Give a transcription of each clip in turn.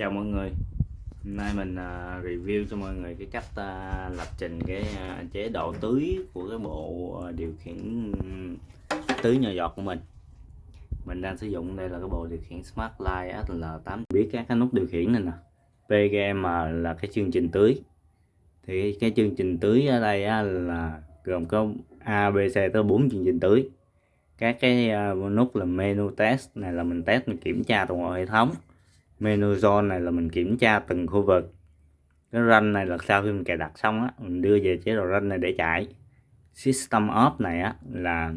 chào mọi người. Hôm nay mình uh, review cho mọi người cái cách uh, lập trình cái uh, chế độ tưới của cái bộ uh, điều khiển tưới nhỏ giọt của mình. Mình đang sử dụng đây là cái bộ điều khiển Smart Light SL8 biết các cái nút điều khiển này nè. PGM là cái chương trình tưới. Thì cái chương trình tưới ở đây á, là gồm có A, B, C tới 4 chương trình tưới. Các cái uh, nút là menu test này là mình test mình kiểm tra toàn bộ hệ thống menu zone này là mình kiểm tra từng khu vực. Cái run này là sau khi mình cài đặt xong á, mình đưa về chế độ run này để chạy. System off này á, là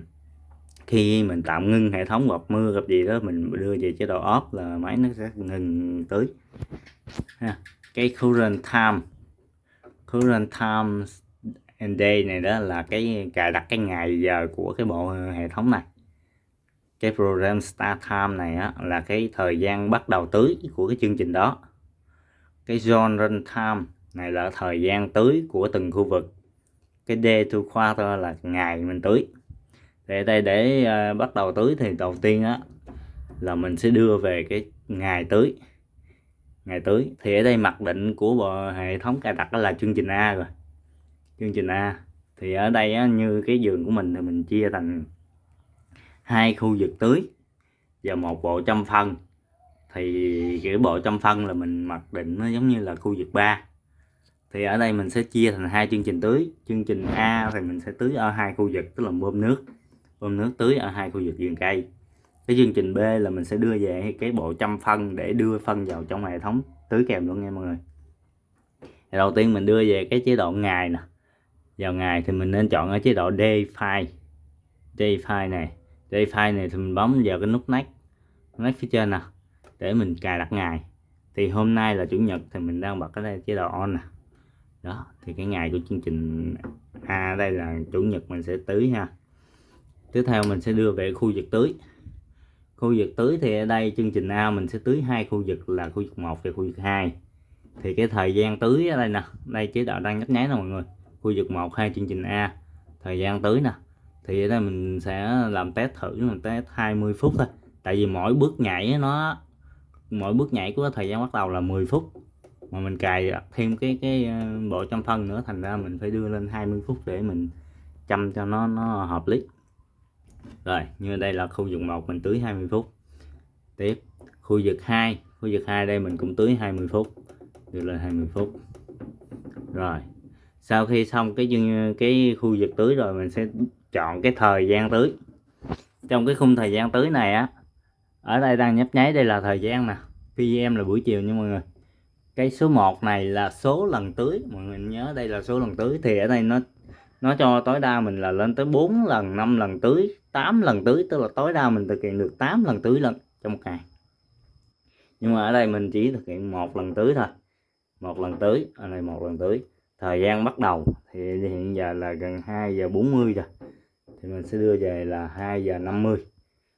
khi mình tạm ngưng hệ thống gặp mưa gặp gì đó, mình đưa về chế độ off là máy nó sẽ ngừng tưới ha. cái current time current time and day này đó là cái cài đặt cái ngày giờ của cái bộ hệ thống này cái program start time này á, là cái thời gian bắt đầu tưới của cái chương trình đó. Cái zone run time này là thời gian tưới của từng khu vực. Cái day to quarter là ngày mình tưới để đây để uh, bắt đầu tưới thì đầu tiên á là mình sẽ đưa về cái ngày tưới ngày tưới thì ở đây mặc định của bộ hệ thống cài đặt là chương trình A rồi. Chương trình A thì ở đây á, như cái giường của mình thì mình chia thành hai khu vực tưới và một bộ chăm phân. Thì cái bộ chăm phân là mình mặc định nó giống như là khu vực 3 thì ở đây mình sẽ chia thành hai chương trình tưới. Chương trình A thì mình sẽ tưới ở hai khu vực, tức là bơm nước. Bơm nước tưới ở hai khu vực vườn cây. Cái chương trình B là mình sẽ đưa về cái bộ chăm phân để đưa phân vào trong hệ thống tưới kèm luôn nha mọi người. Thì đầu tiên mình đưa về cái chế độ ngày nè. Vào ngày thì mình nên chọn ở chế độ day file day file này đây file này thì mình bấm vào cái nút next. Next phía trên nè, để mình cài đặt ngày. Thì hôm nay là chủ nhật thì mình đang bật cái đây, chế độ on nè. Đó, thì cái ngày của chương trình A đây là chủ nhật mình sẽ tưới ha. Tiếp theo mình sẽ đưa về khu vực tưới. Khu vực tưới thì ở đây chương trình A mình sẽ tưới hai khu vực là khu vực 1 và khu vực 2 thì cái thời gian tưới ở đây nè, đây chế độ đang nhấp nháy nè mọi người. Khu vực 1 hai chương trình A, thời gian tưới nè thì ở đây mình sẽ làm test thử mình test 20 phút thôi. Tại vì mỗi bước nhảy nó, mỗi bước nhảy của thời gian bắt đầu là 10 phút. Mà mình cài thêm cái cái ờ, bộ trăm phân nữa, thành ra mình phải đưa lên 20 phút để mình chăm cho nó nó hợp lý. Rồi, như đây là khu vực 1 mình tưới 20 phút. Tiếp, khu vực 2 khu vực 2 đây mình cũng tưới 20 phút, đưa lên 20 phút. Rồi, sau khi xong cái cái khu vực tưới rồi mình sẽ chọn cái thời gian tưới trong cái khung thời gian tưới này á, ở đây đang nhấp nháy đây là thời gian nè PM là buổi chiều nha mọi người. Cái số 1 này là số lần tưới mọi người nhớ đây là số lần tưới thì ở đây nó nó cho tối đa mình là lên tới 4 lần 5 lần tưới 8 lần tưới tức là tối đa mình thực hiện được 8 lần tưới lần trong một ngày. Nhưng mà ở đây mình chỉ thực hiện một lần tưới thôi, một lần tưới ở đây một lần tưới thời gian bắt đầu thì hiện giờ là gần 2 giờ 40 rồi thì mình sẽ đưa về là 2 giờ 50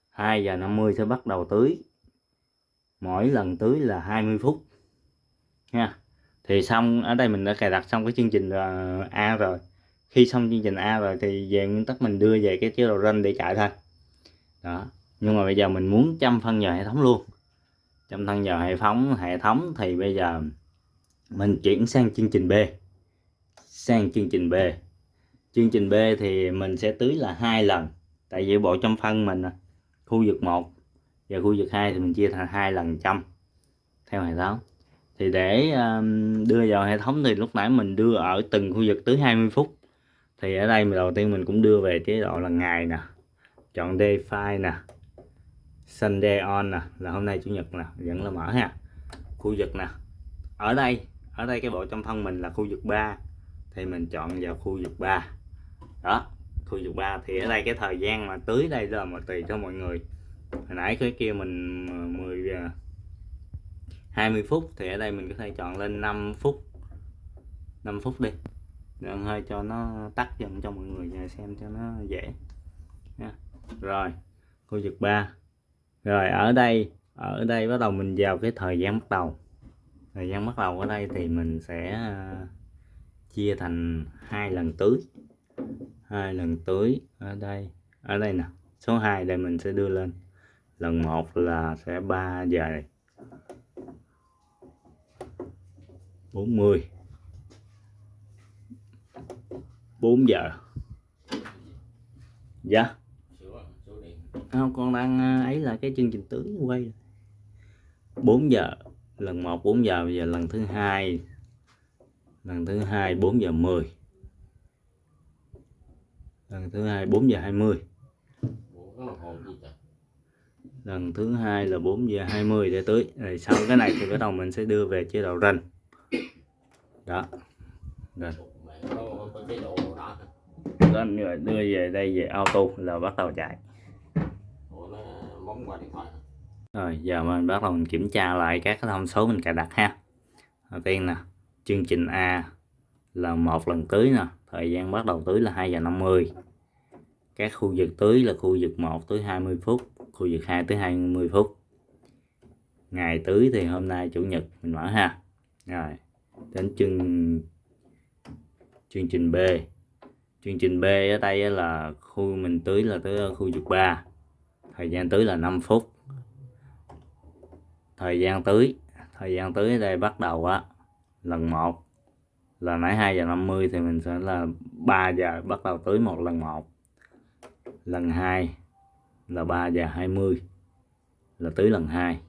2 giờ 50 sẽ bắt đầu tưới. Mỗi lần tưới là 20 phút. Nha. Thì xong, ở đây mình đã cài đặt xong cái chương trình ờ, A rồi. Khi xong chương trình A rồi thì về nguyên tắc mình đưa về cái chế độ ranh để chạy thôi. Đó. Nhưng mà bây giờ mình muốn chăm phân vào hệ thống luôn. Chăm phân vào hệ thống hệ thống thì bây giờ mình chuyển sang chương trình B. Sang chương trình B chương trình B thì mình sẽ tưới là hai lần. Tại vì bộ trong phân mình khu vực 1 và khu vực 2 thì mình chia thành hai lần trăm, theo hệ thống. Thì để um, đưa vào hệ thống thì lúc nãy mình đưa ở từng khu vực tưới 20 phút. Thì ở đây đầu tiên mình cũng đưa về chế độ là ngày nè, chọn day file nè, Sunday on nè, là hôm nay chủ nhật nè, vẫn là mở ha. Khu vực nè, ở đây ở đây cái bộ trong phân mình là khu vực 3 thì mình chọn vào khu vực 3 đó, khu vực ba thì ở đây cái thời gian mà tưới đây là mà tùy cho mọi người. Hồi nãy cái kia mình 10 20 à, phút thì ở đây mình có thể chọn lên 5 phút 5 phút đi. Đừng hơi cho nó tắt dần cho mọi người nhà xem cho nó dễ. Nha. rồi, khu vực 3 rồi, ở đây ở đây bắt đầu mình vào cái thời gian bắt đầu. Thời gian bắt đầu ở đây thì mình sẽ à, chia thành hai lần tưới hai lần tưới ở đây. Ở đây nè, số 2 đây mình sẽ đưa lên. Lần một là sẽ 3 giờ 40 4 giờ. Dạ. Không, con đang à, ấy là cái chương trình tưới quay. 4 giờ, lần 1 4 giờ, bây giờ lần thứ hai. Lần thứ hai 4 giờ 10 lần thứ hai 4 giờ 20 lần thứ hai là 4 giờ 20 để tưới rồi sau cái này thì bắt đầu mình sẽ đưa về chế độ rành. Đó. Rồi lên rồi đưa về đây về auto là bắt đầu chạy. Rồi, giờ mình bắt đầu mình kiểm tra lại các cái thông số mình cài đặt ha. Đầu tiên nè, chương trình A là một lần tưới nè thời gian bắt đầu tưới là 2 giờ 50 các khu vực tưới là khu vực 1 tới 20 phút, khu vực 2 tới 20 phút. Ngày tưới thì hôm nay chủ nhật, mình mở ha. Rồi, đến chương chương trình B. Chương trình B ở đây là khu mình tưới là tới khu vực 3 thời gian tưới là 5 phút. Thời gian tưới, thời gian tưới ở đây bắt đầu á, lần 1 là nãy 2 giờ 50 thì mình sẽ là 3 giờ, bắt đầu tưới một lần một. Lần 2 là 3 giờ 20 là tưới lần 2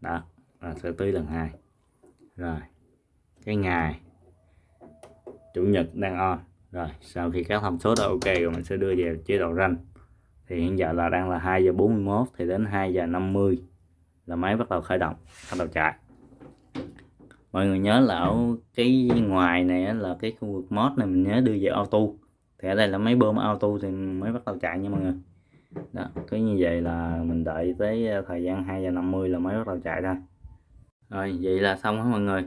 đó, là sẽ tưới lần 2 rồi, cái ngày chủ nhật đang on. Rồi, sau khi các thông số đã ok rồi mình sẽ đưa về chế độ ranh. Thì hiện giờ là đang là 2 giờ 41 thì đến 2 giờ 50 là máy bắt đầu khởi động, bắt đầu chạy mọi người nhớ là ở cái ngoài này là cái khu vực mod này mình nhớ đưa về auto. Thì ở đây là máy bơm auto thì mới bắt đầu chạy nha mọi người. Đó cứ như vậy là mình đợi tới ờ, thời gian 2 giờ 50 là mới bắt đầu chạy thôi. Rồi vậy là xong hết mọi người.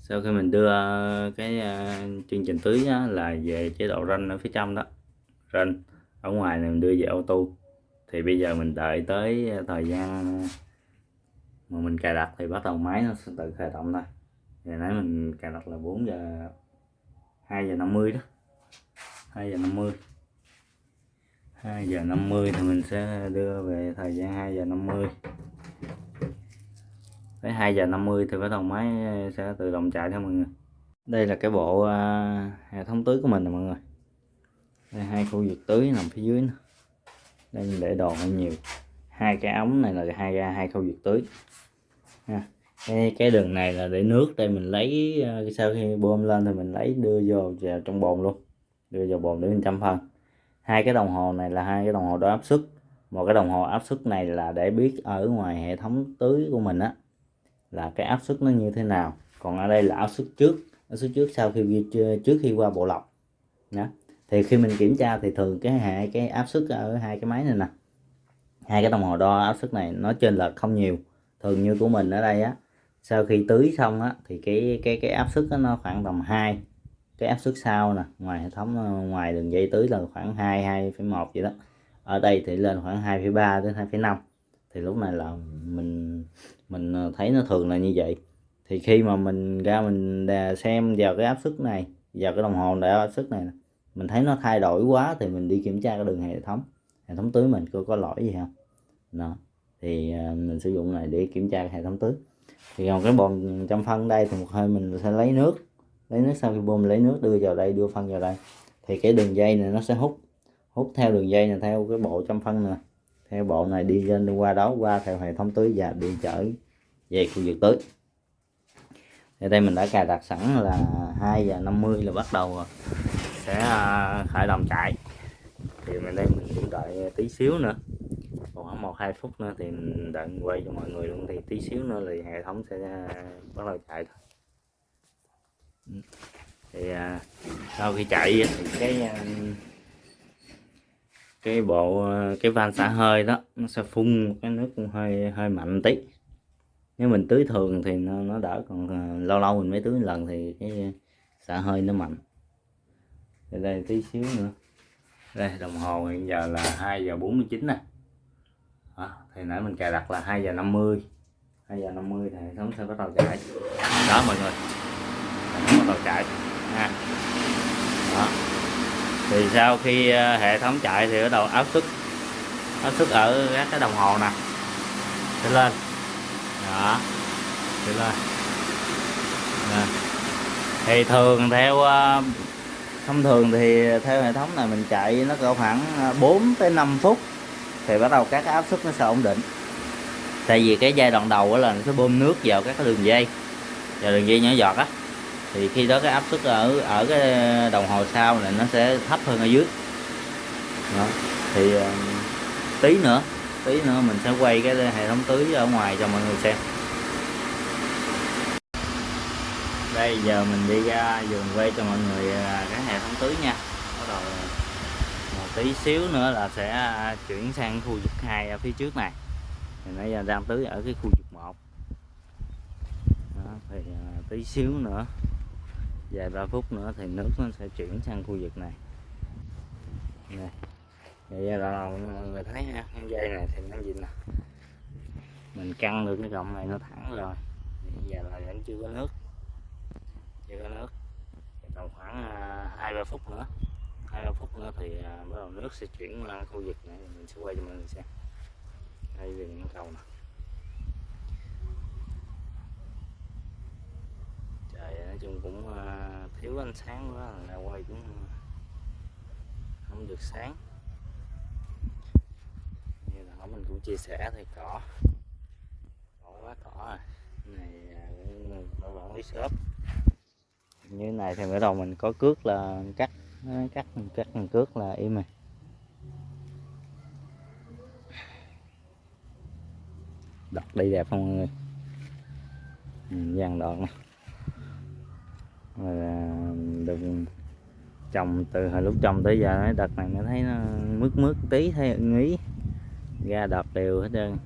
Sau khi mình đưa ờ, cái ờ, chương trình tưới á, là về chế độ ranh ở phía trong đó. Ranh ở ngoài này mình đưa về auto. Thì bây giờ mình đợi tới thời gian mà mình cài đặt thì bắt đầu máy nó sẽ tự khởi động thôi. Ngày nãy mình cài đặt là 4 giờ 2 giờ 50 đó. 2 giờ 50 2 giờ 50 thì mình sẽ đưa về thời gian 2 giờ 50 tới 2 giờ 50 thì bắt đầu máy sẽ tự động chạy theo mọi người. Đây là cái bộ uh, hệ thống tưới của mình nè mọi người. Đây hai khu vực tưới nằm phía dưới nữa. đây mình để đồ hơi nhiều hai cái ống này là hai ra hai khâu diệt tưới. Ha. cái, cái đường này là để nước đây mình lấy ờ, sau khi bơm lên thì mình lấy đưa vô vào trong bồn luôn. Đưa vào bồn để mình chăm phân. Hai cái đồng hồ này là hai cái đồng hồ đo áp suất. Một cái đồng hồ áp suất này là để biết ở ngoài hệ thống tưới của mình á là cái áp suất nó như thế nào. Còn ở đây là áp suất trước. Áp suất trước sau khi trước khi qua bộ lọc. Đó. thì khi mình kiểm tra thì thường cái hệ cái áp suất ở hai cái máy này nè hai cái đồng hồ đo áp suất này nó trên lệch không nhiều. Thường như của mình ở đây á sau khi tưới xong á thì cái cái cái áp suất nó khoảng tầm 2 cái áp suất sau nè ngoài hệ thống ngoài đường dây tưới là khoảng 2 2,1 vậy đó. Ở đây thì lên khoảng 2,3 đến 2,5 thì lúc này là mình mình ờ, thấy nó thường là như vậy. Thì khi mà mình ra mình xem vào cái áp suất này vào cái đồng hồ đo áp suất này mình thấy nó thay đổi quá thì mình đi kiểm tra cái đường hệ thống hệ thống tưới mình có có lỗi gì không? Đó. Thì à, mình sử dụng này để kiểm tra hệ thống tưới. Thì còn cái bồn chăm phân đây thì một hơi mình sẽ lấy nước lấy nước sau khi bơm lấy nước đưa vào đây, đưa phân vào đây. Thì cái đường dây này nó sẽ hút hút theo đường dây này, theo cái bộ chăm phân nè theo bộ này đi lên đi qua đó, qua theo hệ thống tưới và đi chở về khu vực tưới. Thì đây mình đã cài đặt sẵn là 2 giờ 50 là bắt đầu sẽ à, khởi động chạy thì mình đây mình cũng đợi tí xíu nữa. Khoảng một hai phút nữa thì mình đợi quay cho mọi người luôn. Thì tí xíu nữa thì hệ thống sẽ à, bắt đầu chạy thôi. Ừ. Thì à, sau khi chạy thì cái à, cái bộ à, cái van xả hơi đó nó sẽ phun cái nước hơi hơi mạnh tí. Nếu mình tưới thường thì nó, nó đỡ còn lâu lâu mình mới tưới lần thì cái xả hơi nó mạnh. Thì đây tí xíu nữa đây đồng hồ hiện giờ là 2 giờ 49 nè. À, thì nãy mình cài đặt là 2 giờ 50 2 giờ 50 thì hệ thống sẽ bắt đầu chạy. Đó mọi người. Bắt đầu chạy. Ha. Đó. thì sau khi ờ, hệ thống chạy thì bắt đầu áp suất. Áp suất ở các cái đồng hồ nè. Sẽ lên. Đó. Sẽ lên. Nè. thì thường theo ờ, thông thường thì theo hệ thống này mình chạy nó cỡ khoảng à, 4 tới 5 phút thì bắt đầu các cái áp suất nó sẽ ổn định. Tại vì cái giai đoạn đầu là nó sẽ bơm nước vào các cái đường dây, vào đường dây nhỏ giọt á. Thì khi đó cái áp suất ở ở cái đồng hồ sau này nó sẽ thấp hơn ở dưới. Đó. thì à, tí nữa tí nữa mình sẽ quay cái hệ thống tưới ở ngoài cho mọi người xem. Đây giờ mình đi ra vườn quay cho mọi người à, cái hệ thống tưới nha. Bắt đầu một tí xíu nữa là sẽ à, chuyển sang khu vực hai ở phía trước này. Thì nãy giờ đang tưới ở cái khu vực một. Đó, thì à, tí xíu nữa vài ba phút nữa thì nước nó sẽ chuyển sang khu vực này. Này vậy là mọi người thấy ha con dây này thì nó gì nè? Mình căng được cái cọng này nó thẳng rồi. Bây giờ là vẫn chưa có nước chưa có nước. Còn khoảng à, hai, ba phút nữa. Hai, ba phút nữa thì à, bắt đầu nước sẽ chuyển qua khu vực này. Mình sẽ quay cho mọi người xem. Đây là những cầu nè. Trời nói chung cũng à, thiếu ánh sáng quá là quay cũng không được sáng. Như là mình cũng chia sẻ thì cỏ. Cỏ quá, cỏ rồi này cũng bảo quản lý shop như này thì bắt đầu mình có cước là cắt cắt cắt cước là im rồi. Đọt đi đẹp không mọi người? Ừ, Dàn đoạn. Được trồng từ hồi lúc trồng tới giờ đợt này nó thấy nó mướt mướt tí thấy ưng ý ra đợt đều hết trơn.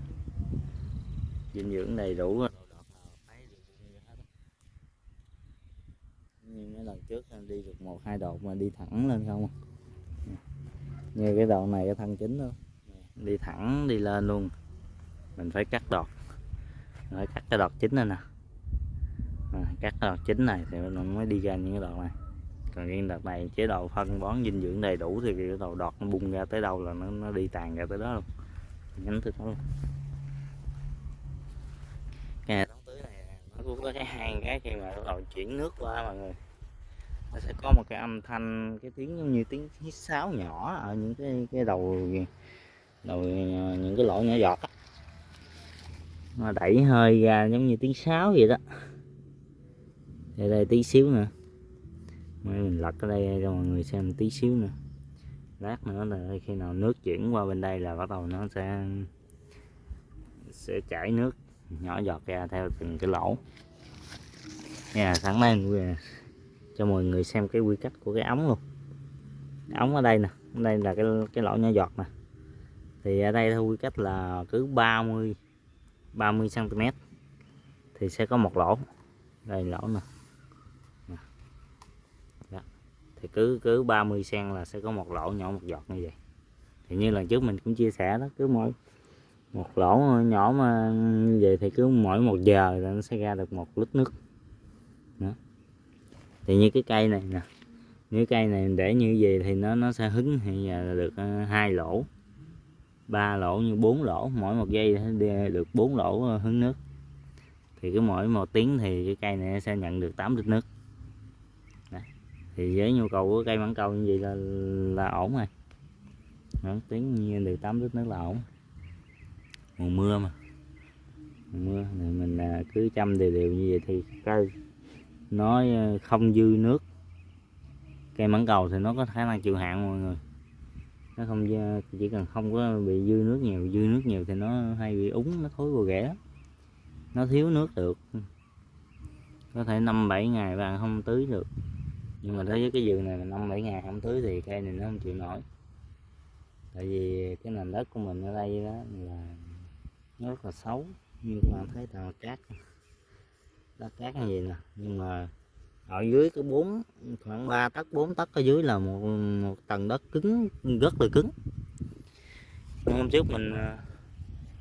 Dinh dưỡng đầy đủ rồi. Lần trước đi được một hai độ mà đi thẳng lên không à. như cái đoạn này cái thân chính luôn đi thẳng đi lên luôn. Mình phải cắt đọt. Rồi cắt cái đọt chính này nè. À, cắt cái đọt chính này thì mình mới đi ra những cái đọt này. Còn riêng đợt này chế độ phân bón dinh dưỡng đầy đủ thì cái đầu đọt nó bung ra tới đâu là nó, nó đi tàn ra tới đó luôn. Nhánh tới đó luôn. Cái hệ thống tưới này nó cũng có cái hang cái khi mà bắt đầu chuyển nước qua mọi người nó sẽ có một cái âm thanh, cái tiếng giống như tiếng hít sáo nhỏ ở những cái cái đầu đầu, những cái lỗ nhỏ giọt nó đẩy hơi ra giống như tiếng sáo vậy đó. Đây đây, tí xíu nữa. Mình lật ở đây cho mọi người xem tí xíu nữa. Lát nữa là khi nào nước chuyển qua bên đây là bắt đầu nó sẽ sẽ chảy nước nhỏ giọt ra theo từng cái lỗ. Nha sẵn đây cho mọi người xem cái quy cách của cái ống luôn. Ống ở đây nè, ở đây là cái cái lỗ nhỏ giọt nè. Thì ở đây theo quy cách là cứ 30 30 cm thì sẽ có một lỗ, đây lỗ nè. Đó. thì cứ cứ 30 cm là sẽ có một lỗ nhỏ, một giọt như vậy. Thì như lần trước mình cũng chia sẻ đó, cứ mỗi một lỗ nhỏ mà như vậy thì cứ mỗi một giờ là nó sẽ ra được một lít nước thì như cái cây này nè như cây này để như vậy thì nó nó sẽ hứng thì giờ được ờ, hai lỗ. Ba lỗ như bốn lỗ mỗi một giây được bốn lỗ ờ, hứng nước. Thì cứ mỗi một tiếng thì cái cây này sẽ nhận được 8 lít nước. Đấy. thì với nhu cầu của cây mảng cầu như vậy là là ổn rồi. Đó, tiếng như được 8 lít nước là ổn. Mùa mưa mà. Mùa mưa thì mình ờ, cứ chăm đều đều như vậy thì cây nó ờ, không dư nước. Cây mãng cầu thì nó có khả năng chịu hạn, mọi người. Nó không chỉ cần không có bị dư nước nhiều, dư nước nhiều thì nó hay bị úng, nó thối vô ghẻ nó thiếu nước được. Có thể năm bảy ngày bạn không tưới được. Nhưng mà đối với cái vườn này là năm bảy ngày không tưới thì cây này nó không chịu nổi. Tại vì cái nền đất của mình ở đây đó là nó rất là xấu như các bạn thấy toàn cát đất cát như vậy nè. Nhưng mà ở dưới cái bốn khoảng 3 tấc 4 tấc ở dưới là một một tầng đất cứng rất là cứng. Hôm trước mình à,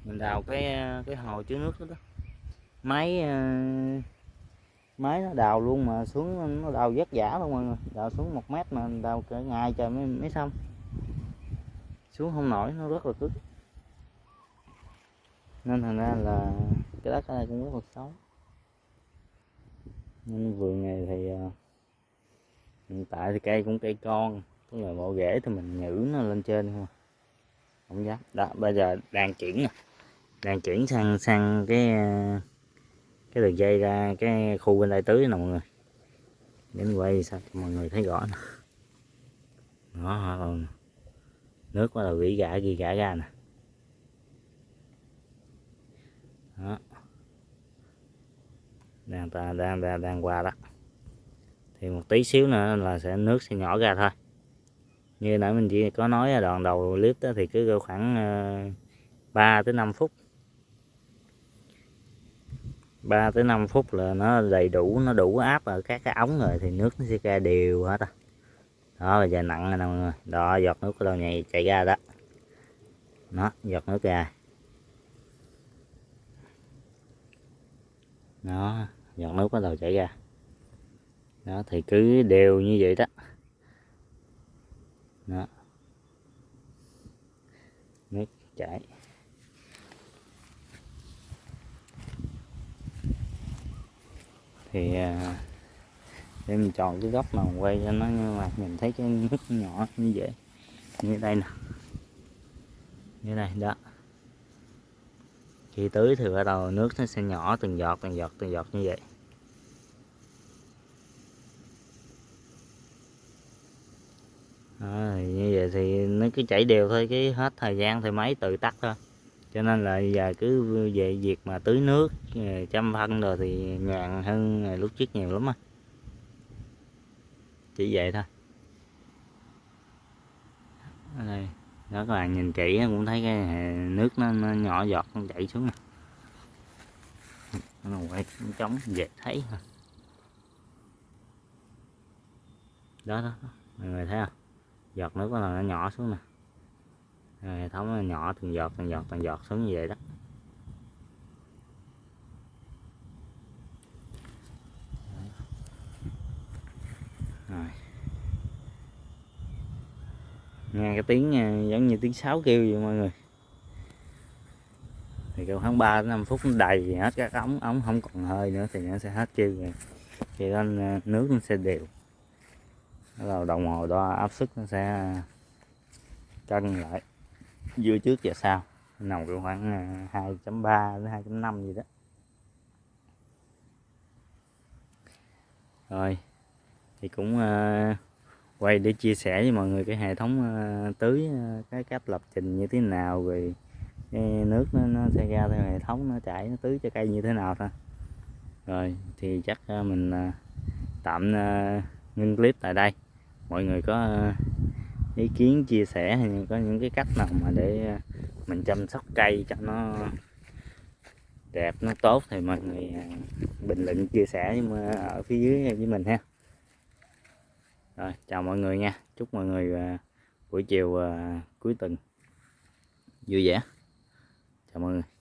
mình đào cái à, cái hồ chứa nước đó, đó. máy à, máy nó đào luôn mà xuống nó đào vất giả luôn mọi người đào xuống một mét mà đào cả ngày trời mới, mới xong. Xuống không nổi nó rất là cứng. Nên thành ra là cái đất ở đây cũng rất là xấu vườn này thì ờ, hiện tại thì cây cũng cây con tức là bộ rễ thì mình nhử nó lên trên thôi, không dám. Đó bây giờ đang chuyển nè. Đang chuyển sang sang cái ờ, cái đường dây ra cái khu bên đây tưới nè mọi người. Đến quay sao cho mọi người thấy rõ nè. Đó ờ, nước bắt đầu gỉ gã ghi gã ra nè. Đó đang ta, đang đang đang qua đó. Thì một tí xíu nữa là sẽ, nước sẽ nhỏ ra thôi. Như nãy mình chỉ có nói đoạn đầu clip đó thì cứ khoảng ờ, 3 tới 5 phút. 3 tới 5 phút là nó đầy đủ, nó đủ áp ở các cái ống rồi thì nước nó sẽ ra đều hết á đó, bây giờ nặng rồi nè mọi người. Đó, giọt nước của đầu nhầy? Chạy ra đó. Nó giọt nước ra. Đó giọt nước bắt đầu chảy ra. Đó, thì cứ đều như vậy đó. Đó. Nước chảy. Thì à, để mình chọn cái góc mà quay cho nó nhưng mà mình thấy cái nước nhỏ như vậy, như đây nè. Như này, đó. Khi tưới thì bắt đầu nước nó sẽ nhỏ từng giọt từng giọt từng giọt như vậy. À, như vậy thì nó cứ chảy đều thôi cái hết thời gian thì máy tự tắt thôi. Cho nên là giờ cứ về việc mà tưới nước ờ, chăm phân rồi thì nhàn hơn lúc trước nhiều lắm á. Chỉ vậy thôi. Đây đó các bạn nhìn kỹ cũng thấy cái nước nó, nó nhỏ giọt nó chảy xuống nè. Nó quay trống dễ thấy đó đó. Mọi người thấy không? Giọt nước nó nó nhỏ xuống nè. Hệ thống nó nhỏ, từng giọt từng giọt từng giọt xuống như vậy đó. Rồi. Nghe cái tiếng ờ, giống như tiếng sáo kêu vậy mọi người. Thì kêu tháng 3 đến 5 phút nó đầy hết các ống ống không còn hơi nữa thì nó sẽ hết kêu rồi. Thì nên ờ, nước nó sẽ đều bắt đồng hồ đo áp suất nó sẽ cân lại dưa trước và sau. Nằm khoảng à, 2.3 đến 2.5 gì đó. Rồi thì cũng uh, quay để chia sẻ với mọi người cái hệ thống uh, tưới uh, cái cách lập trình như thế nào rồi cái nước nó, nó sẽ ra theo hệ thống nó chảy nó tưới cho cây như thế nào thôi. Rồi thì chắc uh, mình uh, tạm uh, ngưng clip tại đây mọi người có ờ, ý kiến, chia sẻ hay có những cái cách nào mà để ờ, mình chăm sóc cây cho nó đẹp, nó tốt thì mọi người ờ, bình luận, chia sẻ ở phía dưới với mình ha. Rồi, chào mọi người nha. Chúc mọi người buổi chiều cuối tuần vui vẻ. Chào mọi người.